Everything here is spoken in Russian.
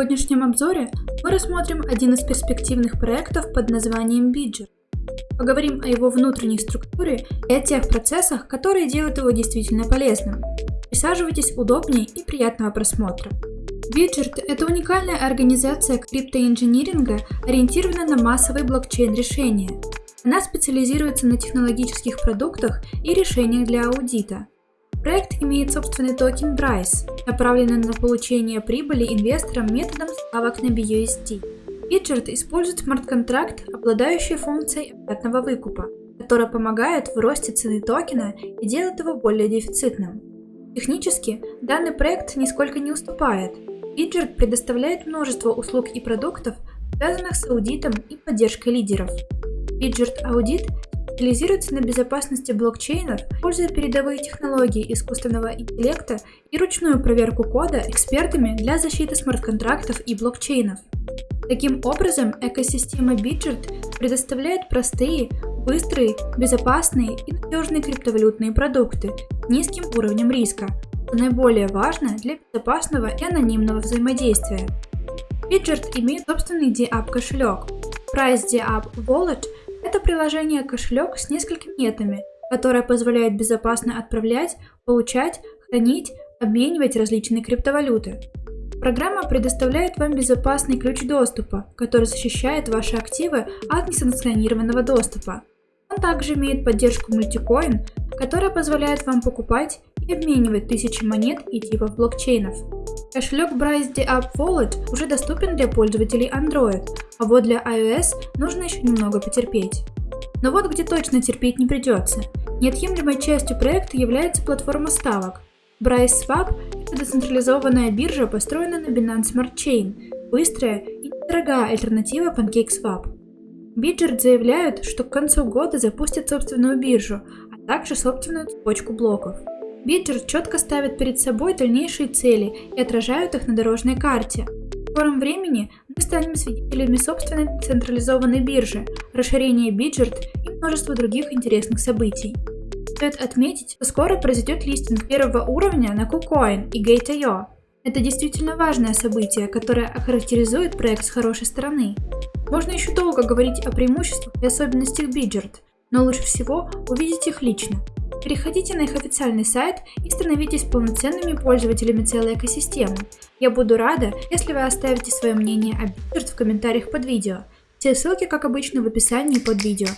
сегодняшнем обзоре мы рассмотрим один из перспективных проектов под названием Bidger. Поговорим о его внутренней структуре и о тех процессах, которые делают его действительно полезным. Присаживайтесь удобнее и приятного просмотра. Bidger – это уникальная организация криптоинжиниринга, ориентированная на массовые блокчейн-решения. Она специализируется на технологических продуктах и решениях для аудита. Проект имеет собственный токен BRISE, направленный на получение прибыли инвесторам методом ставок на BUSD. Bitgert использует смарт-контракт, обладающий функцией обратного выкупа, которая помогает в росте цены токена и делает его более дефицитным. Технически, данный проект нисколько не уступает. Bitgert предоставляет множество услуг и продуктов, связанных с аудитом и поддержкой лидеров. Bitgert Audit специализируется на безопасности блокчейнов, используя передовые технологии искусственного интеллекта и ручную проверку кода экспертами для защиты смарт-контрактов и блокчейнов. Таким образом, экосистема Bidget предоставляет простые, быстрые, безопасные и надежные криптовалютные продукты с низким уровнем риска, что наиболее важно для безопасного и анонимного взаимодействия. Bidget имеет собственный DApp кошелек. Price DApp Wallet – приложение кошелек с несколькими метами, которое позволяет безопасно отправлять, получать, хранить, обменивать различные криптовалюты. Программа предоставляет вам безопасный ключ доступа, который защищает ваши активы от несанкционированного доступа. Он также имеет поддержку мультикоин, которая позволяет вам покупать и обменивать тысячи монет и типов блокчейнов. Кошелек the App Wallet уже доступен для пользователей Android, а вот для iOS нужно еще немного потерпеть. Но вот где точно терпеть не придется. Неотъемлемой частью проекта является платформа ставок. Bryce Swap – это децентрализованная биржа, построенная на Binance Smart Chain, быстрая и недорогая альтернатива PancakeSwap. Bidgert заявляют, что к концу года запустят собственную биржу, а также собственную цепочку блоков. Биджер четко ставит перед собой дальнейшие цели и отражают их на дорожной карте. В скором времени мы станем свидетелями собственной централизованной биржи, расширения Биджерт и множества других интересных событий. Стоит отметить, что скоро произойдет листинг первого уровня на KuCoin и Gate.io. Это действительно важное событие, которое охарактеризует проект с хорошей стороны. Можно еще долго говорить о преимуществах и особенностях Биджерт, но лучше всего увидеть их лично. Переходите на их официальный сайт и становитесь полноценными пользователями целой экосистемы. Я буду рада, если вы оставите свое мнение о Bittert в комментариях под видео. Все ссылки, как обычно, в описании под видео.